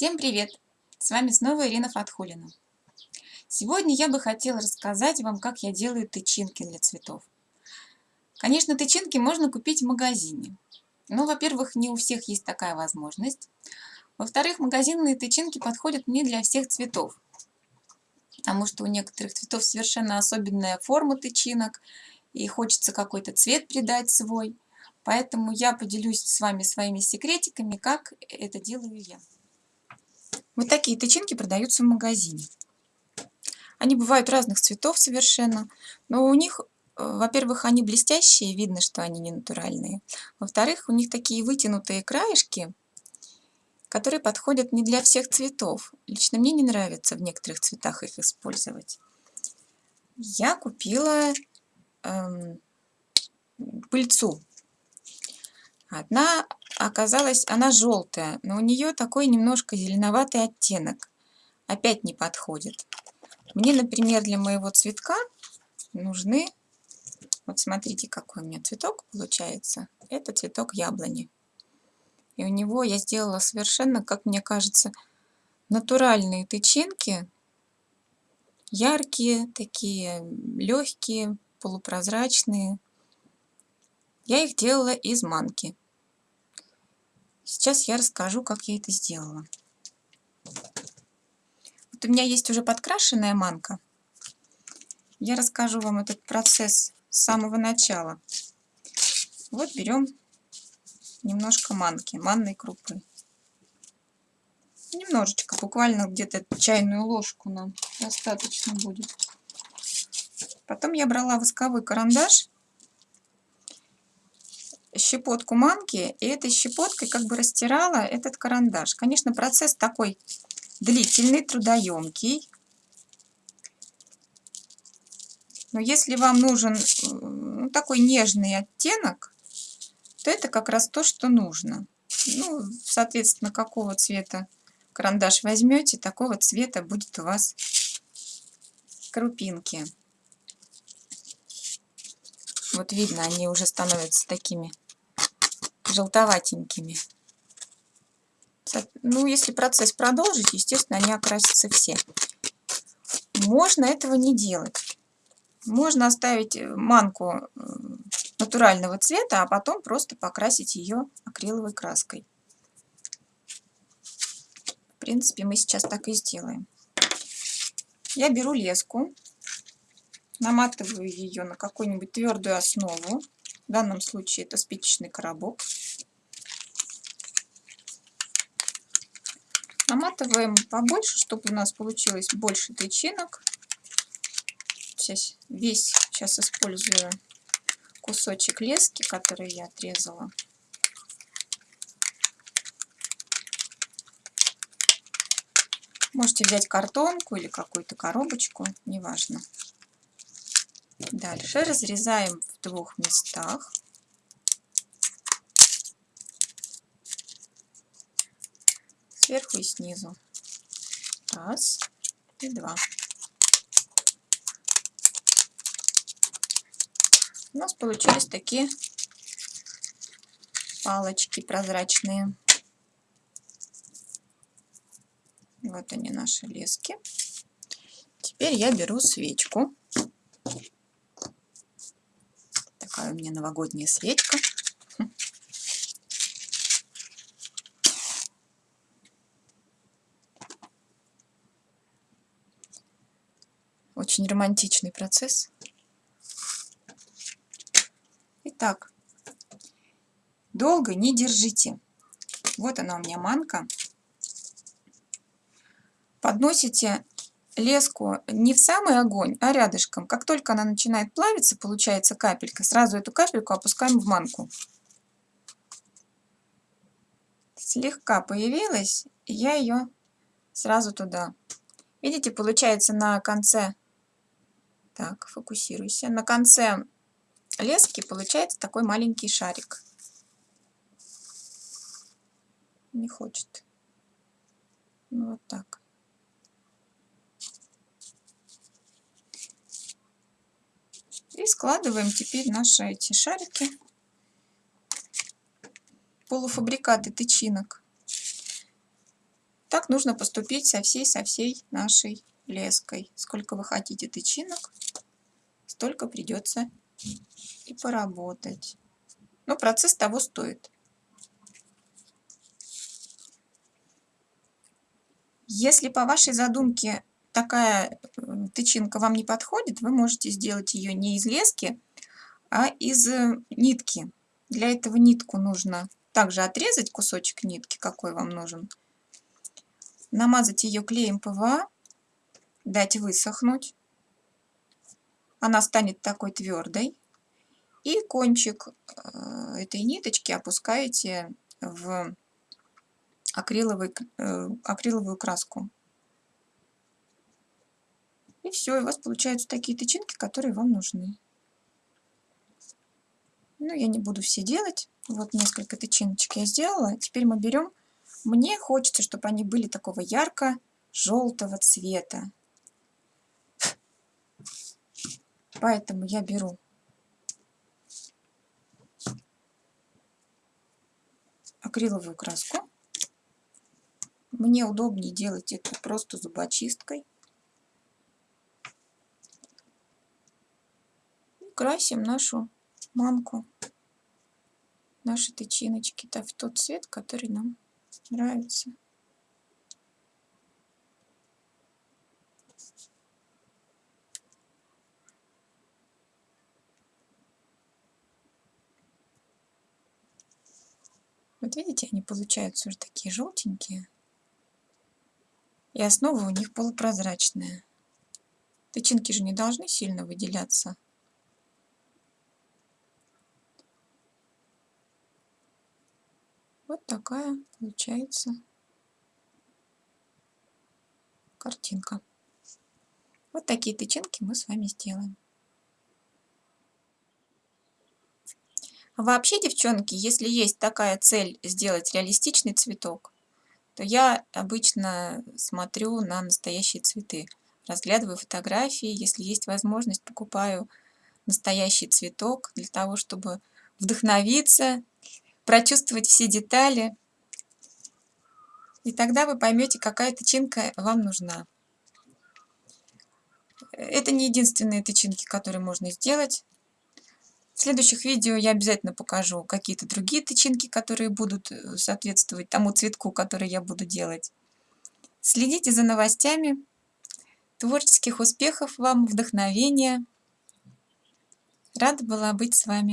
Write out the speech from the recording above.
Всем привет! С вами снова Ирина Фатхулина. Сегодня я бы хотела рассказать вам, как я делаю тычинки для цветов. Конечно, тычинки можно купить в магазине. Но, во-первых, не у всех есть такая возможность. Во-вторых, магазинные тычинки подходят не для всех цветов. Потому что у некоторых цветов совершенно особенная форма тычинок, и хочется какой-то цвет придать свой. Поэтому я поделюсь с вами своими секретиками, как это делаю я. Вот такие тычинки продаются в магазине. Они бывают разных цветов совершенно, но у них, э, во-первых, они блестящие, видно, что они не натуральные. Во-вторых, у них такие вытянутые краешки, которые подходят не для всех цветов. Лично мне не нравится в некоторых цветах их использовать. Я купила эм, пыльцу. Одна оказалась, она желтая, но у нее такой немножко зеленоватый оттенок. Опять не подходит. Мне, например, для моего цветка нужны... Вот смотрите, какой у меня цветок получается. Это цветок яблони. И у него я сделала совершенно, как мне кажется, натуральные тычинки. Яркие, такие легкие, полупрозрачные. Я их делала из манки. Сейчас я расскажу, как я это сделала. Вот у меня есть уже подкрашенная манка. Я расскажу вам этот процесс с самого начала. Вот берем немножко манки, манной крупы. Немножечко, буквально где-то чайную ложку нам достаточно будет. Потом я брала восковой карандаш щепотку манки и этой щепоткой как бы растирала этот карандаш. Конечно, процесс такой длительный, трудоемкий. Но если вам нужен ну, такой нежный оттенок, то это как раз то, что нужно. Ну, соответственно, какого цвета карандаш возьмете, такого цвета будет у вас крупинки. Вот видно, они уже становятся такими желтоватенькими. Ну, если процесс продолжить, естественно, они окрасятся все. Можно этого не делать. Можно оставить э, манку э, натурального цвета, а потом просто покрасить ее акриловой краской. В принципе, мы сейчас так и сделаем. Я беру леску, наматываю ее на какую-нибудь твердую основу. В данном случае это спичечный коробок. Наматываем побольше, чтобы у нас получилось больше тычинок. Сейчас весь сейчас использую кусочек лески, который я отрезала. Можете взять картонку или какую-то коробочку, неважно. Дальше разрезаем в двух местах. Сверху и снизу. Раз и два. У нас получились такие палочки прозрачные. Вот они наши лески. Теперь я беру свечку такая у меня новогодняя свечка. Очень романтичный процесс. Итак, долго не держите. Вот она у меня манка. Подносите леску не в самый огонь, а рядышком. Как только она начинает плавиться, получается капелька, сразу эту капельку опускаем в манку. Слегка появилась, я ее сразу туда. Видите, получается на конце, так, фокусируйся, на конце лески получается такой маленький шарик. Не хочет. Ну, вот так. И складываем теперь наши эти шарики, полуфабрикаты тычинок. Так нужно поступить со всей, со всей нашей леской. Сколько вы хотите тычинок, столько придется и поработать. Но процесс того стоит. Если по вашей задумке такая э, тычинка вам не подходит, вы можете сделать ее не из лески, а из э, нитки. Для этого нитку нужно также отрезать кусочек нитки, какой вам нужен. Намазать ее клеем ПВА, дать высохнуть. Она станет такой твердой. И кончик э, этой ниточки опускаете в акриловый, э, акриловую краску. И все, у вас получаются такие тычинки, которые вам нужны. Ну, я не буду все делать. Вот несколько тычиночек я сделала. Теперь мы берем. Мне хочется, чтобы они были такого ярко-желтого цвета. Поэтому я беру акриловую краску. Мне удобнее делать это просто зубочисткой. Красим нашу мамку, наши тычиночки -то в тот цвет, который нам нравится. Вот видите, они получаются уже такие желтенькие. И основа у них полупрозрачная. Тычинки же не должны сильно выделяться. Вот такая получается картинка. Вот такие тычинки мы с вами сделаем. Вообще, девчонки, если есть такая цель сделать реалистичный цветок, то я обычно смотрю на настоящие цветы. Разглядываю фотографии, если есть возможность, покупаю настоящий цветок для того, чтобы вдохновиться, прочувствовать все детали. И тогда вы поймете, какая тычинка вам нужна. Это не единственные тычинки, которые можно сделать. В следующих видео я обязательно покажу какие-то другие тычинки, которые будут э, соответствовать тому цветку, который я буду делать. Следите за новостями. Творческих успехов вам, вдохновения. Рада была быть с вами.